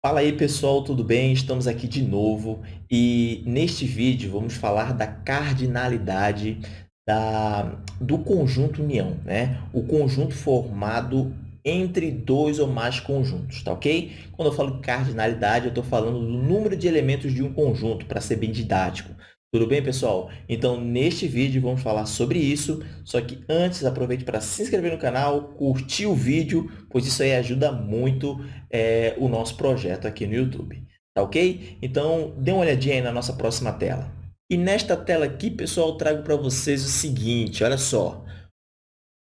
Fala aí pessoal, tudo bem? Estamos aqui de novo e neste vídeo vamos falar da cardinalidade da, do conjunto união, né? O conjunto formado entre dois ou mais conjuntos, tá ok? Quando eu falo cardinalidade, eu estou falando do número de elementos de um conjunto, para ser bem didático. Tudo bem, pessoal? Então, neste vídeo, vamos falar sobre isso. Só que antes, aproveite para se inscrever no canal, curtir o vídeo, pois isso aí ajuda muito é, o nosso projeto aqui no YouTube. Tá ok? Então, dê uma olhadinha aí na nossa próxima tela. E nesta tela aqui, pessoal, eu trago para vocês o seguinte, olha só.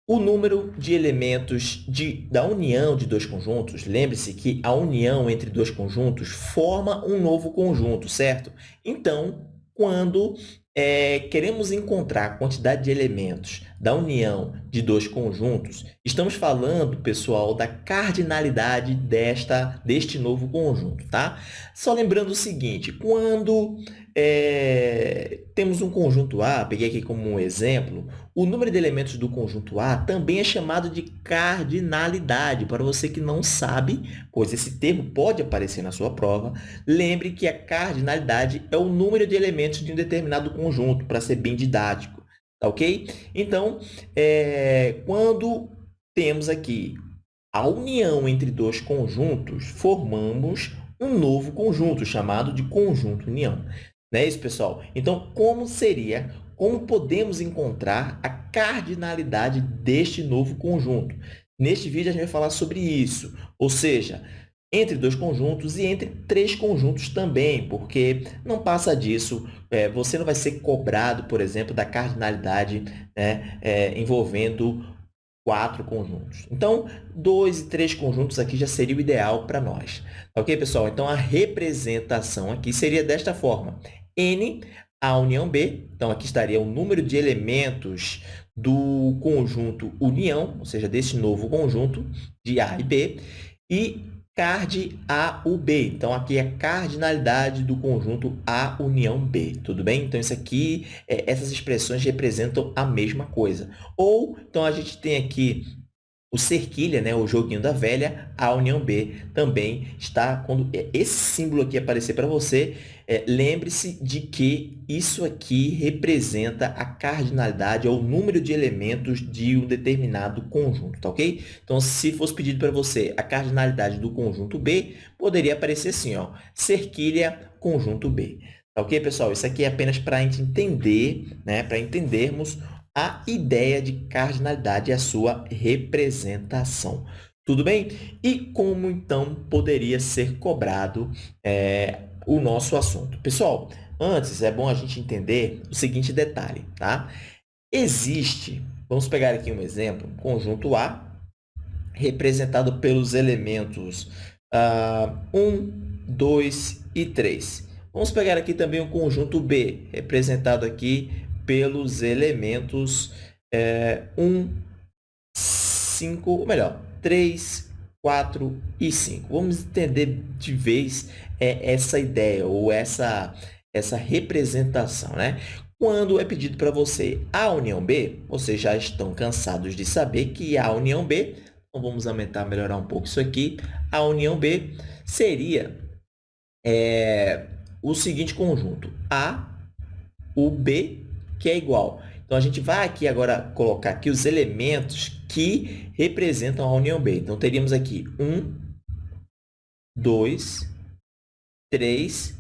O número de elementos de, da união de dois conjuntos, lembre-se que a união entre dois conjuntos forma um novo conjunto, certo? Então, quando é, queremos encontrar a quantidade de elementos da união de dois conjuntos, estamos falando, pessoal, da cardinalidade desta, deste novo conjunto. Tá? Só lembrando o seguinte, quando é, temos um conjunto A, peguei aqui como um exemplo, o número de elementos do conjunto A também é chamado de cardinalidade. Para você que não sabe, pois esse termo pode aparecer na sua prova, lembre que a cardinalidade é o número de elementos de um determinado conjunto, para ser bem didático. Tá ok? Então, é, quando temos aqui a união entre dois conjuntos, formamos um novo conjunto, chamado de conjunto união. Não é isso, pessoal? Então, como seria, como podemos encontrar a cardinalidade deste novo conjunto? Neste vídeo, a gente vai falar sobre isso, ou seja, entre dois conjuntos e entre três conjuntos também, porque não passa disso, é, você não vai ser cobrado, por exemplo, da cardinalidade né, é, envolvendo quatro conjuntos. Então, dois e três conjuntos aqui já seria o ideal para nós. Ok, pessoal? Então, a representação aqui seria desta forma. N, a união B. Então, aqui estaria o número de elementos do conjunto união, ou seja, desse novo conjunto de A e B, e card A, U, B. Então, aqui é a cardinalidade do conjunto A união B, tudo bem? Então, isso aqui, é, essas expressões representam a mesma coisa. Ou, então, a gente tem aqui o cerquilha, né, o joguinho da velha, a união B também está, quando esse símbolo aqui aparecer para você, é, lembre-se de que isso aqui representa a cardinalidade, ou o número de elementos de um determinado conjunto, tá ok? Então, se fosse pedido para você a cardinalidade do conjunto B, poderia aparecer assim, ó, cerquilha conjunto B. Tá ok, pessoal? Isso aqui é apenas para a gente entender, né, para entendermos a ideia de cardinalidade e a sua representação. Tudo bem? E como, então, poderia ser cobrado é, o nosso assunto? Pessoal, antes é bom a gente entender o seguinte detalhe, tá? Existe, vamos pegar aqui um exemplo, conjunto A, representado pelos elementos uh, 1, 2 e 3. Vamos pegar aqui também o conjunto B, representado aqui pelos elementos é, 1, 5, ou melhor, 3, 4 e 5. Vamos entender de vez é, essa ideia ou essa, essa representação. Né? Quando é pedido para você a união B, vocês já estão cansados de saber que a união B, então vamos aumentar, melhorar um pouco isso aqui, a união B seria é, o seguinte conjunto, A, o B que é igual. Então, a gente vai aqui agora colocar aqui os elementos que representam a união B. Então, teríamos aqui 1, 2, 3,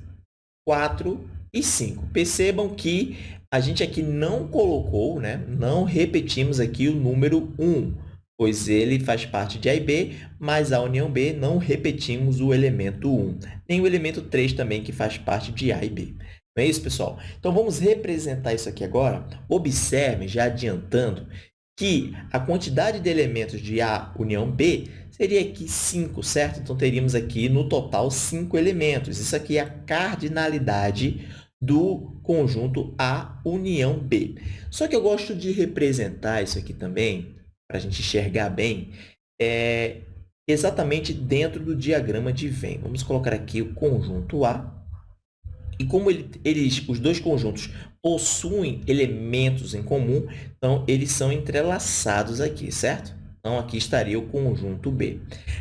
4 e 5. Percebam que a gente aqui não colocou, né? não repetimos aqui o número 1, pois ele faz parte de A e B, mas a união B não repetimos o elemento 1, nem o elemento 3 também, que faz parte de A e B. Não é isso, pessoal? Então, vamos representar isso aqui agora. Observe, já adiantando, que a quantidade de elementos de A união B seria aqui 5, certo? Então, teríamos aqui, no total, 5 elementos. Isso aqui é a cardinalidade do conjunto A união B. Só que eu gosto de representar isso aqui também, para a gente enxergar bem, é exatamente dentro do diagrama de Venn. Vamos colocar aqui o conjunto A e como ele, eles, os dois conjuntos possuem elementos em comum, então eles são entrelaçados aqui, certo? Então, aqui estaria o conjunto B.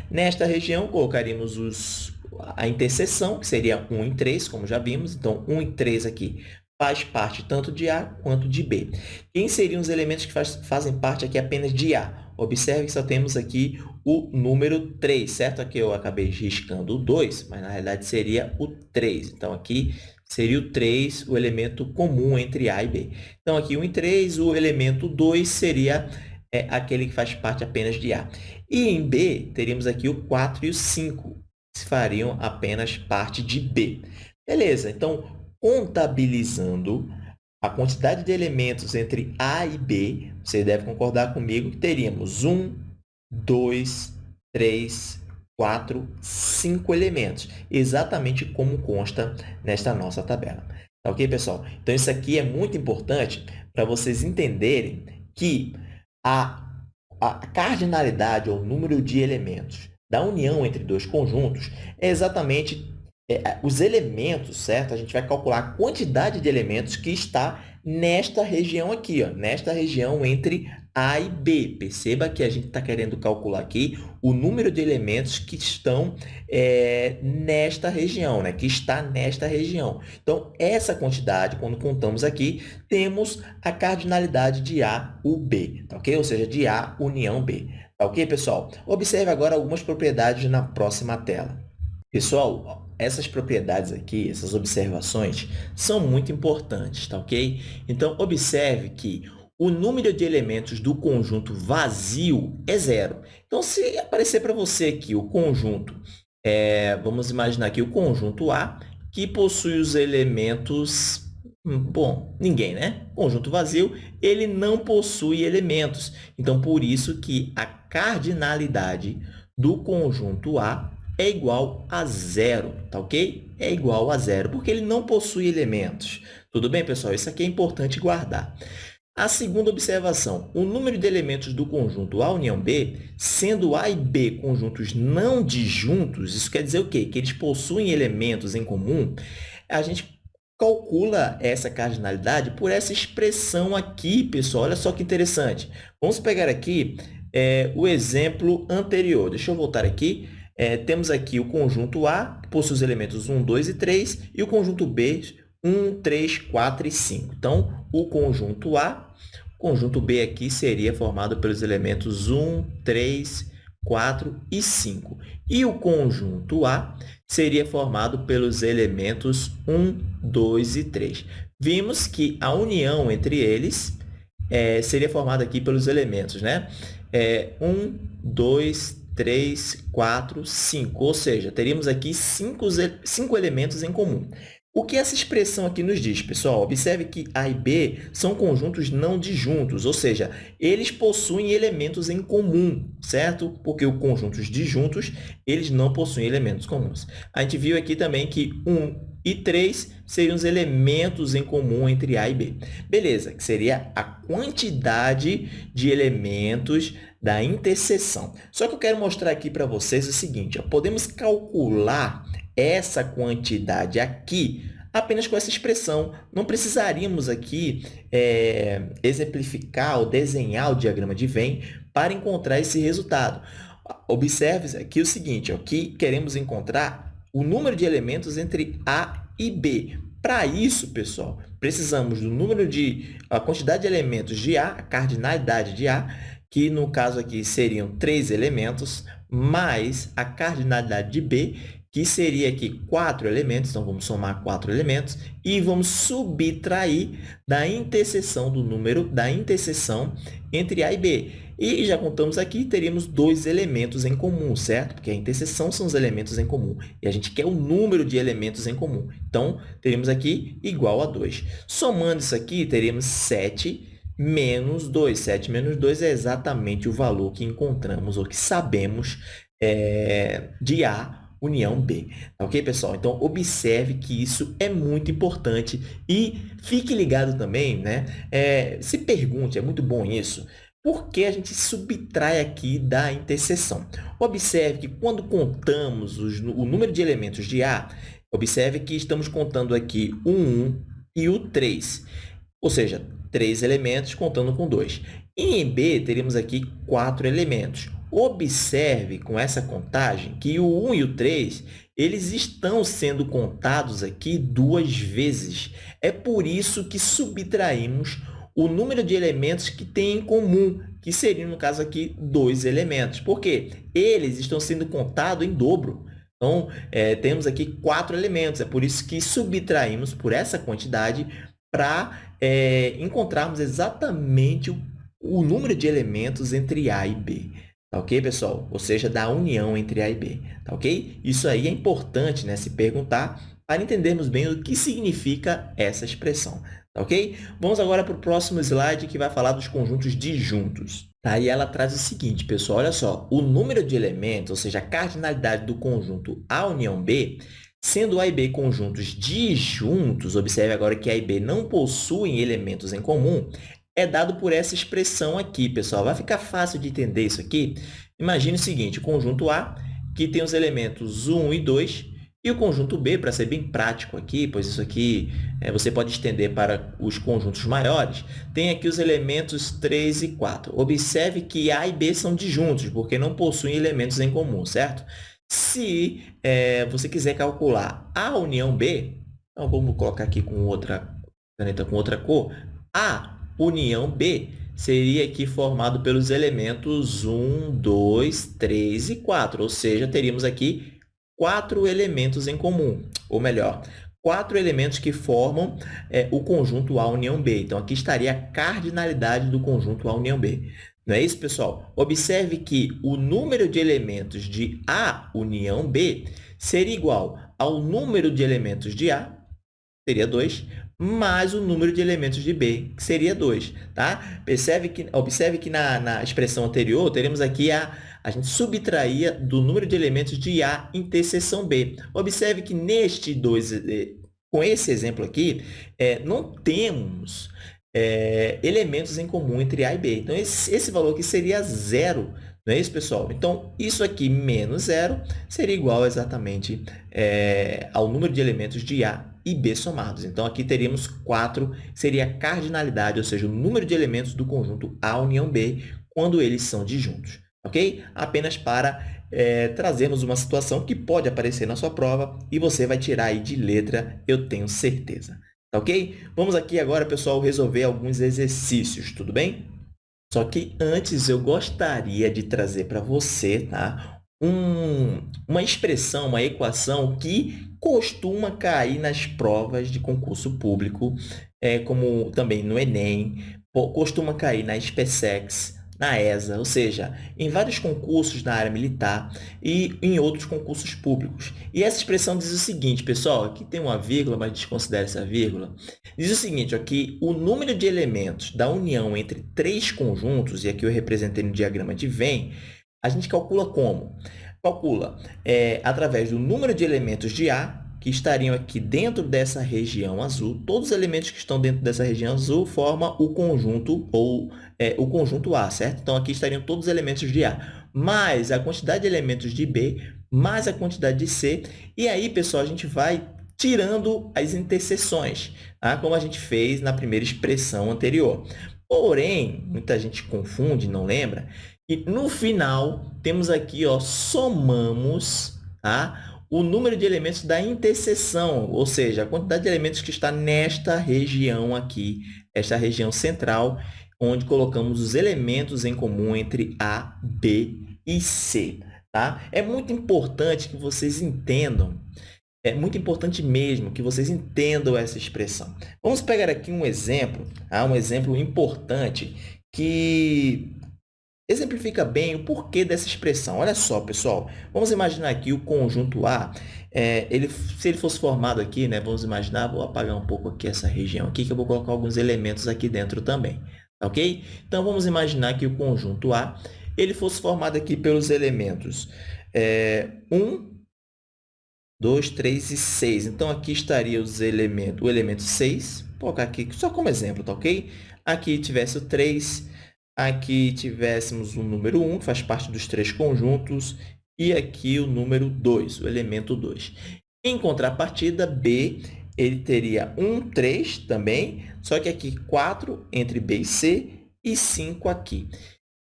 Nesta região, colocaríamos os, a interseção, que seria 1 em 3, como já vimos. Então, 1 em 3 aqui faz parte tanto de A quanto de B. Quem seriam os elementos que faz, fazem parte aqui apenas de A? Observe que só temos aqui o número 3, certo? Aqui eu acabei riscando o 2, mas na realidade seria o 3. Então, aqui seria o 3 o elemento comum entre A e B. Então, aqui 1 em 3, o elemento 2 seria é, aquele que faz parte apenas de A. E em B, teríamos aqui o 4 e o 5, que fariam apenas parte de B. Beleza, então, contabilizando a quantidade de elementos entre A e B, você deve concordar comigo que teríamos 1, 2, 3, 4, 5 elementos, exatamente como consta nesta nossa tabela. Tá ok, pessoal? Então, isso aqui é muito importante para vocês entenderem que a, a cardinalidade, ou número de elementos da união entre dois conjuntos, é exatamente é, é, os elementos, certo? A gente vai calcular a quantidade de elementos que está nesta região aqui, ó, nesta região entre A e B. Perceba que a gente está querendo calcular aqui o número de elementos que estão é, nesta região, né? que está nesta região. Então, essa quantidade, quando contamos aqui, temos a cardinalidade de A, o B, tá ok? Ou seja, de A união B. Tá ok, pessoal? Observe agora algumas propriedades na próxima tela. Pessoal, essas propriedades aqui, essas observações, são muito importantes, tá ok? Então, observe que o número de elementos do conjunto vazio é zero. Então, se aparecer para você aqui o conjunto, é, vamos imaginar aqui o conjunto A, que possui os elementos... Hum, bom, ninguém, né? Conjunto vazio, ele não possui elementos. Então, por isso que a cardinalidade do conjunto A é igual a zero, tá ok? É igual a zero, porque ele não possui elementos. Tudo bem, pessoal? Isso aqui é importante guardar. A segunda observação, o número de elementos do conjunto A união B, sendo A e B conjuntos não disjuntos, isso quer dizer o quê? Que eles possuem elementos em comum, a gente calcula essa cardinalidade por essa expressão aqui, pessoal. Olha só que interessante. Vamos pegar aqui é, o exemplo anterior. Deixa eu voltar aqui. É, temos aqui o conjunto A, que possui os elementos 1, 2 e 3, e o conjunto B, 1, 3, 4 e 5. Então, o conjunto A, o conjunto B aqui seria formado pelos elementos 1, 3, 4 e 5. E o conjunto A seria formado pelos elementos 1, 2 e 3. Vimos que a união entre eles é, seria formada aqui pelos elementos, né? É, 1, 2, 3, 4, 5. Ou seja, teríamos aqui cinco, cinco elementos em comum. O que essa expressão aqui nos diz, pessoal? Observe que A e B são conjuntos não disjuntos, ou seja, eles possuem elementos em comum, certo? Porque os conjuntos disjuntos, eles não possuem elementos comuns. A gente viu aqui também que 1 e 3 seriam os elementos em comum entre A e B. Beleza, que seria a quantidade de elementos da interseção. Só que eu quero mostrar aqui para vocês o seguinte, ó, podemos calcular essa quantidade aqui apenas com essa expressão. Não precisaríamos aqui é, exemplificar ou desenhar o diagrama de Venn para encontrar esse resultado. Observe aqui o seguinte, ó, que queremos encontrar o número de elementos entre A e B. Para isso, pessoal, precisamos do número de a quantidade de elementos de A, a cardinalidade de A, que no caso aqui seriam três elementos, mais a cardinalidade de B, que seria aqui quatro elementos, então vamos somar quatro elementos e vamos subtrair da interseção do número da interseção entre A e B. E já contamos aqui, teríamos dois elementos em comum, certo? Porque a interseção são os elementos em comum e a gente quer o número de elementos em comum. Então, teríamos aqui igual a 2. Somando isso aqui, teríamos 7 menos 2. 7 menos 2 é exatamente o valor que encontramos ou que sabemos é, de A união B. Tá ok, pessoal? Então, observe que isso é muito importante e fique ligado também, né? É, se pergunte, é muito bom isso, por que a gente subtrai aqui da interseção? Observe que quando contamos os, o número de elementos de A, observe que estamos contando aqui o 1 e o 3, ou seja, três elementos contando com 2. E em B, teríamos aqui quatro elementos. Observe com essa contagem que o 1 e o 3 eles estão sendo contados aqui duas vezes. É por isso que subtraímos o número de elementos que tem em comum, que seriam, no caso aqui, dois elementos. Por quê? Eles estão sendo contados em dobro. Então, é, temos aqui quatro elementos. É por isso que subtraímos por essa quantidade para é, encontrarmos exatamente o, o número de elementos entre A e B. Tá ok, pessoal? Ou seja, da união entre A e B. Tá ok? Isso aí é importante né, se perguntar para entendermos bem o que significa essa expressão. Tá ok? Vamos agora para o próximo slide, que vai falar dos conjuntos disjuntos. Tá? E ela traz o seguinte, pessoal, olha só. O número de elementos, ou seja, a cardinalidade do conjunto A união B, sendo A e B conjuntos disjuntos, observe agora que A e B não possuem elementos em comum, é dado por essa expressão aqui, pessoal. Vai ficar fácil de entender isso aqui? Imagine o seguinte, o conjunto A, que tem os elementos 1 e 2, e o conjunto B, para ser bem prático aqui, pois isso aqui é, você pode estender para os conjuntos maiores, tem aqui os elementos 3 e 4. Observe que A e B são disjuntos, porque não possuem elementos em comum, certo? Se é, você quiser calcular A união B, então vamos colocar aqui com outra caneta com outra cor, A união B seria aqui formado pelos elementos 1, 2, 3 e 4, ou seja, teríamos aqui quatro elementos em comum, ou melhor, quatro elementos que formam é, o conjunto A união B. Então, aqui estaria a cardinalidade do conjunto A união B. Não é isso, pessoal? Observe que o número de elementos de A união B seria igual ao número de elementos de A, seria 2, mais o número de elementos de B, que seria 2. Tá? Percebe que, observe que na, na expressão anterior, teremos aqui a a gente subtraía do número de elementos de A interseção B. Observe que neste dois, eh, com esse exemplo aqui, é, não temos é, elementos em comum entre A e B. Então, esse, esse valor aqui seria zero, não é isso, pessoal? Então, isso aqui menos zero seria igual exatamente é, ao número de elementos de A e B somados. Então, aqui teríamos 4, seria a cardinalidade, ou seja, o número de elementos do conjunto A união B quando eles são disjuntos ok? Apenas para é, trazermos uma situação que pode aparecer na sua prova e você vai tirar aí de letra, eu tenho certeza. Tá ok? Vamos aqui agora, pessoal, resolver alguns exercícios, tudo bem? Só que antes eu gostaria de trazer para você tá? Um, uma expressão, uma equação que costuma cair nas provas de concurso público, é, como também no Enem, costuma cair na SpaceX, na ESA, ou seja, em vários concursos na área militar e em outros concursos públicos. E essa expressão diz o seguinte, pessoal, aqui tem uma vírgula, mas desconsidere essa vírgula. Diz o seguinte, aqui, o número de elementos da união entre três conjuntos, e aqui eu representei no diagrama de Venn, a gente calcula como? Calcula é, através do número de elementos de A que estariam aqui dentro dessa região azul, todos os elementos que estão dentro dessa região azul formam o conjunto ou é, o conjunto A, certo? Então, aqui estariam todos os elementos de A, mais a quantidade de elementos de B, mais a quantidade de C. E aí, pessoal, a gente vai tirando as interseções, tá? como a gente fez na primeira expressão anterior. Porém, muita gente confunde, não lembra, e no final temos aqui, ó, somamos tá? O número de elementos da interseção, ou seja, a quantidade de elementos que está nesta região aqui, esta região central, onde colocamos os elementos em comum entre A, B e C. Tá? É muito importante que vocês entendam, é muito importante mesmo que vocês entendam essa expressão. Vamos pegar aqui um exemplo, tá? um exemplo importante que exemplifica bem o porquê dessa expressão. Olha só, pessoal, vamos imaginar aqui o conjunto A, é, ele, se ele fosse formado aqui, né, vamos imaginar, vou apagar um pouco aqui essa região aqui, que eu vou colocar alguns elementos aqui dentro também, ok? Então, vamos imaginar que o conjunto A, ele fosse formado aqui pelos elementos é, 1, 2, 3 e 6. Então, aqui estaria os elementos, o elemento 6, vou colocar aqui só como exemplo, tá ok? Aqui tivesse o 3, aqui tivéssemos o número 1, que faz parte dos três conjuntos, e aqui o número 2, o elemento 2. Em contrapartida, B, ele teria 1, 3 também, só que aqui 4 entre B e C e 5 aqui.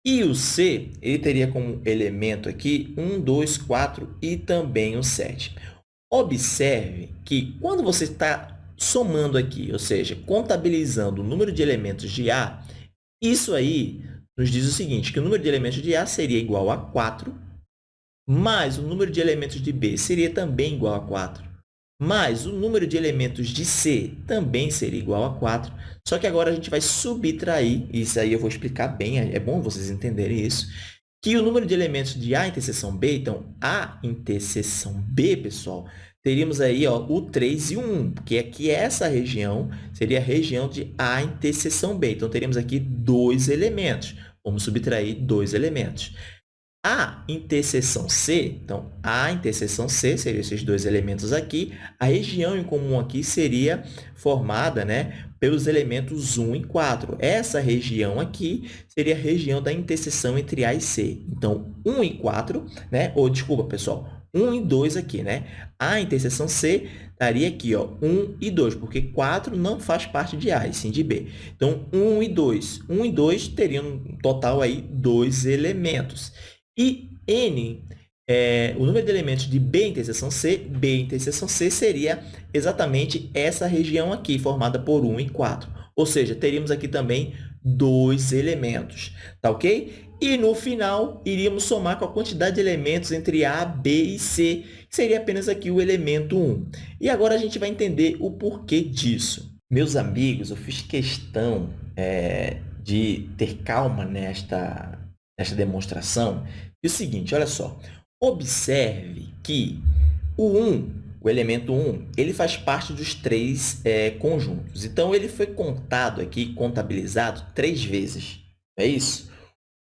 E o C, ele teria como elemento aqui 1, 2, 4 e também o 7. Observe que quando você está somando aqui, ou seja, contabilizando o número de elementos de A, isso aí nos diz o seguinte, que o número de elementos de A seria igual a 4, mais o número de elementos de B seria também igual a 4, mais o número de elementos de C também seria igual a 4, só que agora a gente vai subtrair, isso aí eu vou explicar bem, é bom vocês entenderem isso, que o número de elementos de A interseção B, então, A interseção B, pessoal, teríamos aí ó, o 3 e o 1, porque aqui essa região seria a região de A interseção B. Então, teríamos aqui dois elementos. Vamos subtrair dois elementos. A interseção C, então, A interseção C seriam esses dois elementos aqui. A região em comum aqui seria formada né, pelos elementos 1 e 4. Essa região aqui seria a região da interseção entre A e C. Então, 1 e 4, né? ou desculpa, pessoal, 1 e 2 aqui, né? A interseção C estaria aqui, ó, 1 e 2, porque 4 não faz parte de A, e sim de B. Então, 1 e 2. 1 e 2 teriam um total aí dois elementos. E N, é, o número de elementos de B interseção C, B interseção C seria exatamente essa região aqui, formada por 1 e 4. Ou seja, teríamos aqui também dois elementos, tá ok? E, no final, iríamos somar com a quantidade de elementos entre A, B e C, que seria apenas aqui o elemento 1. E agora a gente vai entender o porquê disso. Meus amigos, eu fiz questão é, de ter calma nesta, nesta demonstração. E o seguinte, olha só, observe que o 1, o elemento 1, ele faz parte dos três é, conjuntos. Então, ele foi contado aqui, contabilizado, três vezes. É isso?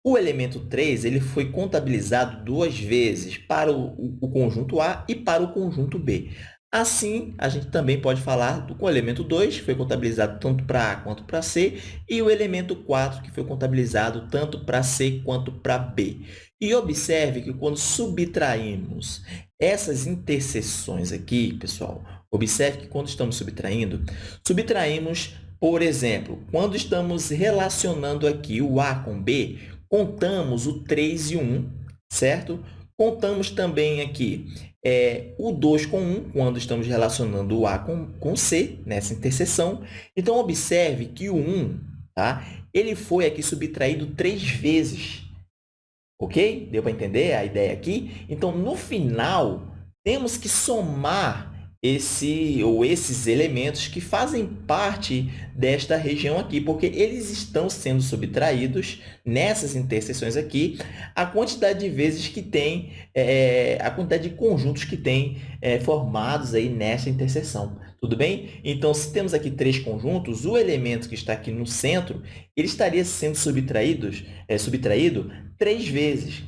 O elemento 3 ele foi contabilizado duas vezes para o, o, o conjunto A e para o conjunto B. Assim, a gente também pode falar do, com o elemento 2, que foi contabilizado tanto para A quanto para C, e o elemento 4, que foi contabilizado tanto para C quanto para B. E observe que quando subtraímos essas interseções aqui, pessoal, observe que quando estamos subtraindo, subtraímos, por exemplo, quando estamos relacionando aqui o A com B, contamos o 3 e o 1, certo? Contamos também aqui é, o 2 com 1, quando estamos relacionando o A com, com C, nessa interseção. Então, observe que o 1, tá? ele foi aqui subtraído três vezes. Ok? Deu para entender a ideia aqui? Então, no final, temos que somar esse ou esses elementos que fazem parte desta região aqui, porque eles estão sendo subtraídos nessas interseções aqui, a quantidade de vezes que tem, é, a quantidade de conjuntos que tem é, formados aí nessa interseção. Tudo bem? Então, se temos aqui três conjuntos, o elemento que está aqui no centro, ele estaria sendo é, subtraído três vezes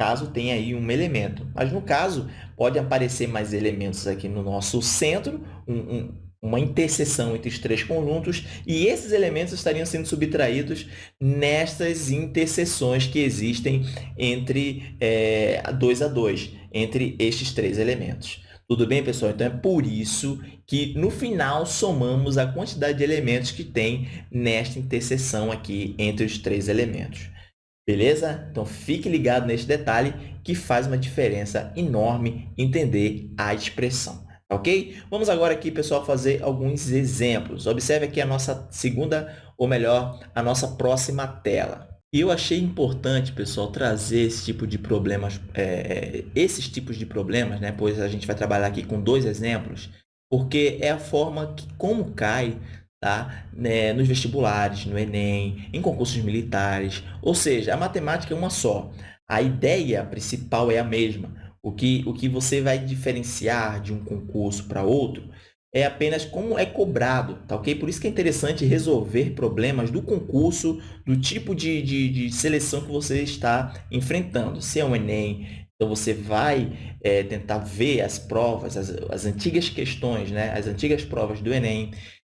caso tenha aí um elemento. Mas, no caso, pode aparecer mais elementos aqui no nosso centro, um, um, uma interseção entre os três conjuntos, e esses elementos estariam sendo subtraídos nestas interseções que existem entre é, dois a dois, entre estes três elementos. Tudo bem, pessoal? Então, é por isso que, no final, somamos a quantidade de elementos que tem nesta interseção aqui entre os três elementos. Beleza? Então, fique ligado neste detalhe que faz uma diferença enorme entender a expressão. Ok? Vamos agora aqui, pessoal, fazer alguns exemplos. Observe aqui a nossa segunda, ou melhor, a nossa próxima tela. E eu achei importante, pessoal, trazer esse tipo de problemas, é, esses tipos de problemas, né? pois a gente vai trabalhar aqui com dois exemplos, porque é a forma que, como cai tá? Né, nos vestibulares, no Enem, em concursos militares. Ou seja, a matemática é uma só. A ideia principal é a mesma. O que, o que você vai diferenciar de um concurso para outro é apenas como é cobrado, tá ok? Por isso que é interessante resolver problemas do concurso, do tipo de, de, de seleção que você está enfrentando. Se é um Enem, então você vai é, tentar ver as provas, as, as antigas questões, né? as antigas provas do Enem.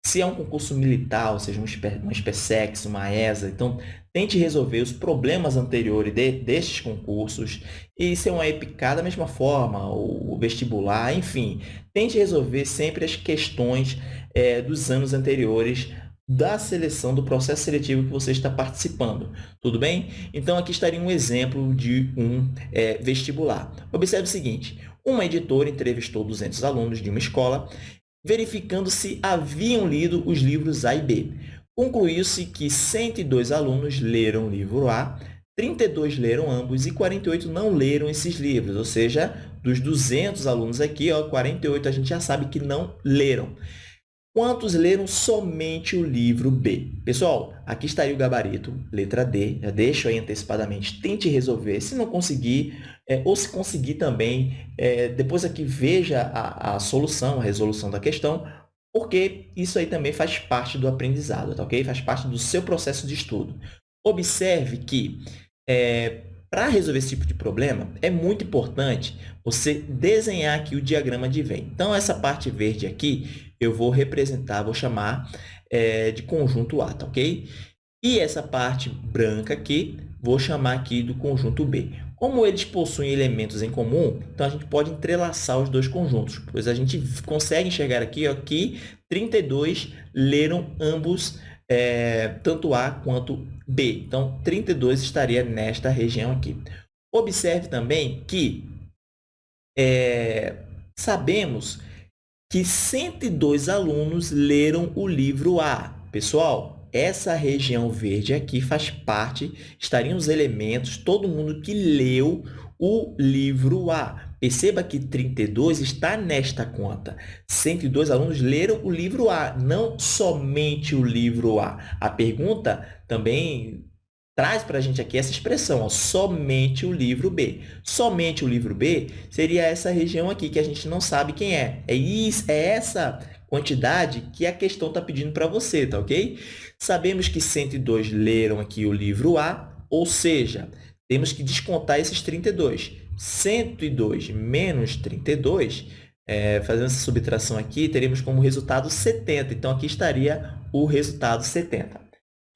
Se é um concurso militar, ou seja, uma SPSEX, uma ESA, então tente resolver os problemas anteriores de, destes concursos. E se é uma EPICA, da mesma forma, o vestibular, enfim, tente resolver sempre as questões é, dos anos anteriores da seleção, do processo seletivo que você está participando. Tudo bem? Então, aqui estaria um exemplo de um é, vestibular. Observe o seguinte, uma editora entrevistou 200 alunos de uma escola, verificando se haviam lido os livros A e B. Concluiu-se que 102 alunos leram o livro A, 32 leram ambos e 48 não leram esses livros, ou seja, dos 200 alunos aqui, ó, 48 a gente já sabe que não leram. Quantos leram somente o livro B? Pessoal, aqui estaria o gabarito, letra D. Já deixo aí antecipadamente. Tente resolver. Se não conseguir, é, ou se conseguir também, é, depois aqui veja a, a solução, a resolução da questão, porque isso aí também faz parte do aprendizado, tá ok? Faz parte do seu processo de estudo. Observe que é, para resolver esse tipo de problema, é muito importante você desenhar aqui o diagrama de Venn. Então, essa parte verde aqui, eu vou representar, vou chamar é, de conjunto A, tá ok? E essa parte branca aqui, vou chamar aqui do conjunto B. Como eles possuem elementos em comum, então a gente pode entrelaçar os dois conjuntos, pois a gente consegue enxergar aqui ó, que 32 leram ambos é, tanto A quanto B. Então, 32 estaria nesta região aqui. Observe também que é, sabemos que 102 alunos leram o livro A. Pessoal, essa região verde aqui faz parte, estariam os elementos, todo mundo que leu o livro A. Perceba que 32 está nesta conta. 102 alunos leram o livro A, não somente o livro A. A pergunta também traz para a gente aqui essa expressão, ó, somente o livro B. Somente o livro B seria essa região aqui que a gente não sabe quem é. É, isso, é essa quantidade que a questão está pedindo para você, tá ok? Sabemos que 102 leram aqui o livro A, ou seja, temos que descontar esses 32. 102 menos 32, é, fazendo essa subtração aqui, teríamos como resultado 70. Então, aqui estaria o resultado 70.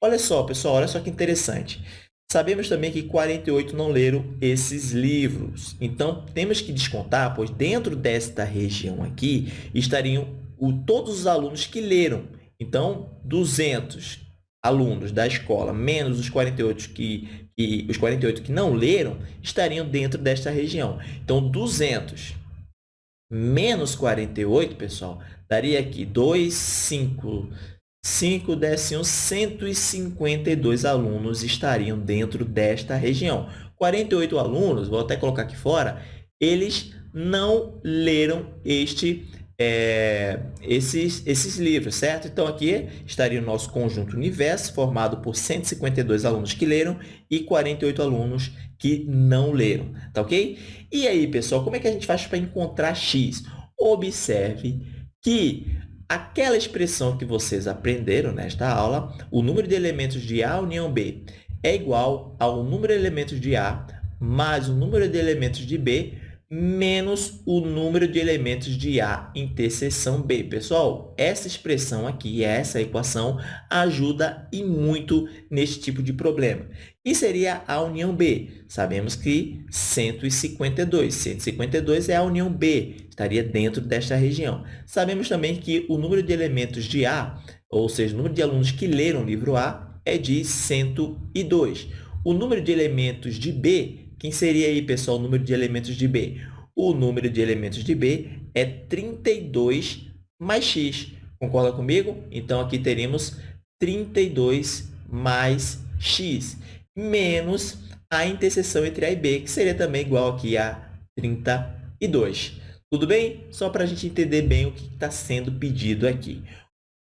Olha só, pessoal, olha só que interessante. Sabemos também que 48 não leram esses livros. Então, temos que descontar, pois dentro desta região aqui estariam o, todos os alunos que leram. Então, 200 alunos da escola menos os 48 que, que, os 48 que não leram estariam dentro desta região. Então, 200 menos 48, pessoal, daria aqui 2, 5, 5 décimos, 152 alunos estariam dentro desta região. 48 alunos, vou até colocar aqui fora, eles não leram este é, esses, esses livros, certo? Então, aqui estaria o nosso conjunto universo, formado por 152 alunos que leram e 48 alunos que não leram, tá ok? E aí, pessoal, como é que a gente faz para encontrar x? Observe que aquela expressão que vocês aprenderam nesta aula, o número de elementos de A união B é igual ao número de elementos de A mais o número de elementos de B menos o número de elementos de A interseção B. Pessoal, essa expressão aqui, essa equação, ajuda e muito nesse tipo de problema. E seria a união B. Sabemos que 152. 152 é a união B, estaria dentro desta região. Sabemos também que o número de elementos de A, ou seja, o número de alunos que leram o livro A, é de 102. O número de elementos de B quem seria aí, pessoal, o número de elementos de B? O número de elementos de B é 32 mais x. Concorda comigo? Então, aqui teremos 32 mais x, menos a interseção entre A e B, que seria também igual aqui a 32. Tudo bem? Só para a gente entender bem o que está sendo pedido aqui.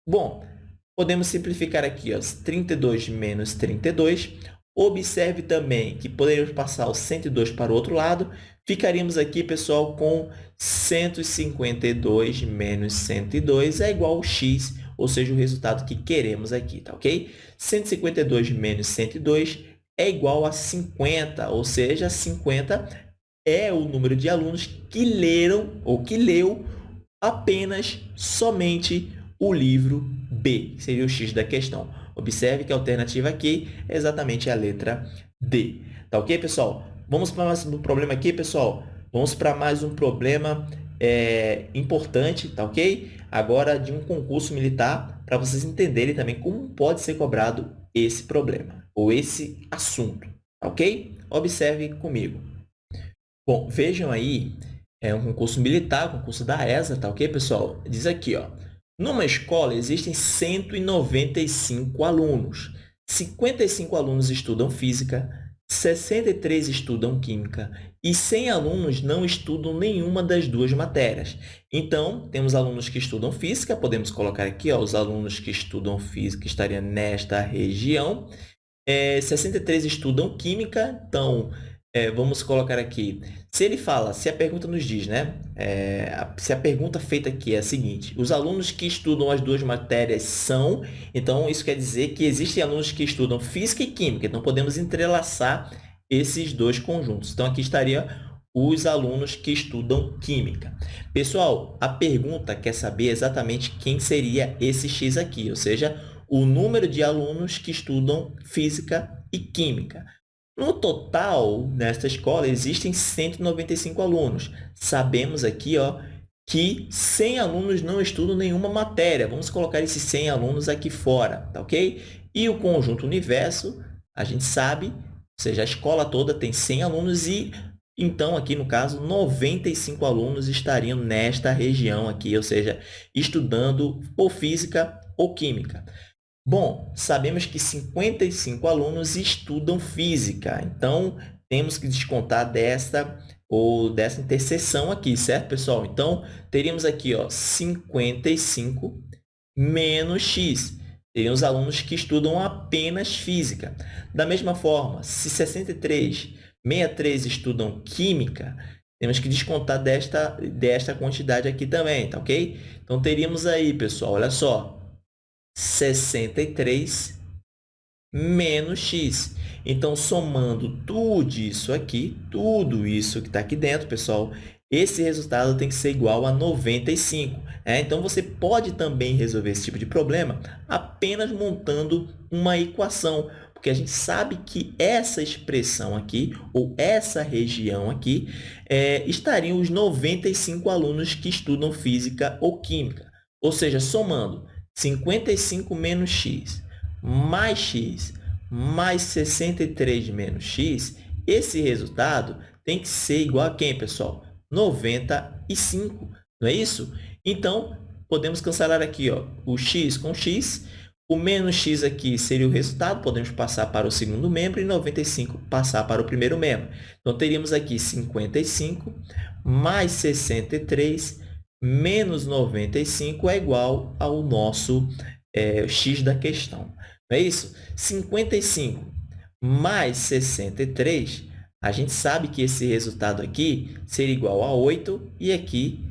Bom, podemos simplificar aqui, ó, 32 menos 32. Observe também que poderíamos passar o 102 para o outro lado. Ficaríamos aqui, pessoal, com 152 menos 102 é igual a x, ou seja, o resultado que queremos aqui, tá ok? 152 menos 102 é igual a 50, ou seja, 50 é o número de alunos que leram ou que leu apenas somente o livro B, que seria o x da questão. Observe que a alternativa aqui é exatamente a letra D. Tá ok, pessoal? Vamos para mais um problema aqui, pessoal. Vamos para mais um problema é, importante, tá ok? Agora, de um concurso militar, para vocês entenderem também como pode ser cobrado esse problema, ou esse assunto, tá ok? Observe comigo. Bom, vejam aí, é um concurso militar, concurso da ESA, tá ok, pessoal? Diz aqui, ó, numa escola existem 195 alunos. 55 alunos estudam física, 63 estudam química e 100 alunos não estudam nenhuma das duas matérias. Então, temos alunos que estudam física, podemos colocar aqui ó, os alunos que estudam física estariam nesta região. É, 63 estudam química, então, é, vamos colocar aqui, se ele fala, se a pergunta nos diz, né? É, se a pergunta feita aqui é a seguinte, os alunos que estudam as duas matérias são, então isso quer dizer que existem alunos que estudam física e química, então podemos entrelaçar esses dois conjuntos. Então, aqui estaria os alunos que estudam química. Pessoal, a pergunta quer saber exatamente quem seria esse x aqui, ou seja, o número de alunos que estudam física e química. No total, nesta escola, existem 195 alunos. Sabemos aqui ó, que 100 alunos não estudam nenhuma matéria. Vamos colocar esses 100 alunos aqui fora, tá ok? E o conjunto universo, a gente sabe, ou seja, a escola toda tem 100 alunos e, então, aqui no caso, 95 alunos estariam nesta região aqui, ou seja, estudando ou física ou química. Bom, sabemos que 55 alunos estudam física, então temos que descontar desta ou dessa interseção aqui, certo, pessoal? Então, teríamos aqui ó, 55 menos x. Teríamos alunos que estudam apenas física. Da mesma forma, se 63, 63 estudam química, temos que descontar desta, desta quantidade aqui também, tá ok? Então, teríamos aí, pessoal, olha só, 63 menos x. Então, somando tudo isso aqui, tudo isso que está aqui dentro, pessoal, esse resultado tem que ser igual a 95. É? Então, você pode também resolver esse tipo de problema apenas montando uma equação, porque a gente sabe que essa expressão aqui, ou essa região aqui, é, estariam os 95 alunos que estudam física ou química. Ou seja, somando 55 menos x mais x mais 63 menos x, esse resultado tem que ser igual a quem, pessoal? 95, não é isso? Então, podemos cancelar aqui ó, o x com x, o menos x aqui seria o resultado, podemos passar para o segundo membro e 95 passar para o primeiro membro. Então, teríamos aqui 55 mais 63 menos 95 é igual ao nosso é, x da questão. Não é isso? 55 mais 63, a gente sabe que esse resultado aqui seria igual a 8 e aqui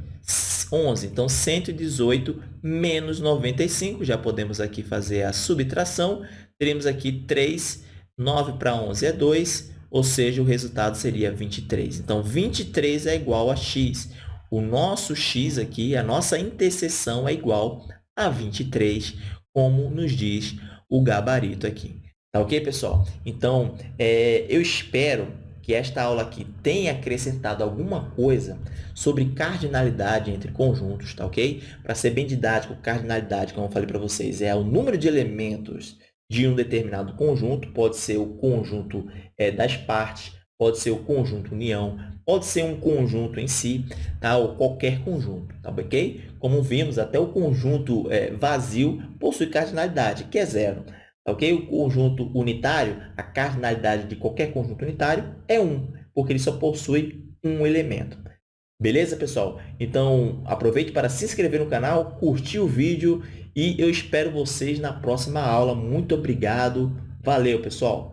11. Então, 118 menos 95, já podemos aqui fazer a subtração. Teremos aqui 3, 9 para 11 é 2, ou seja, o resultado seria 23. Então, 23 é igual a x o nosso x aqui, a nossa interseção é igual a 23, como nos diz o gabarito aqui. Tá ok, pessoal? Então, é, eu espero que esta aula aqui tenha acrescentado alguma coisa sobre cardinalidade entre conjuntos, tá ok? Para ser bem didático, cardinalidade, como eu falei para vocês, é o número de elementos de um determinado conjunto, pode ser o conjunto é, das partes, pode ser o conjunto união, pode ser um conjunto em si, tá? ou qualquer conjunto, tá ok? Como vimos, até o conjunto é, vazio possui cardinalidade, que é zero. Tá ok? O conjunto unitário, a cardinalidade de qualquer conjunto unitário é 1, porque ele só possui um elemento. Beleza, pessoal? Então, aproveite para se inscrever no canal, curtir o vídeo e eu espero vocês na próxima aula. Muito obrigado. Valeu, pessoal!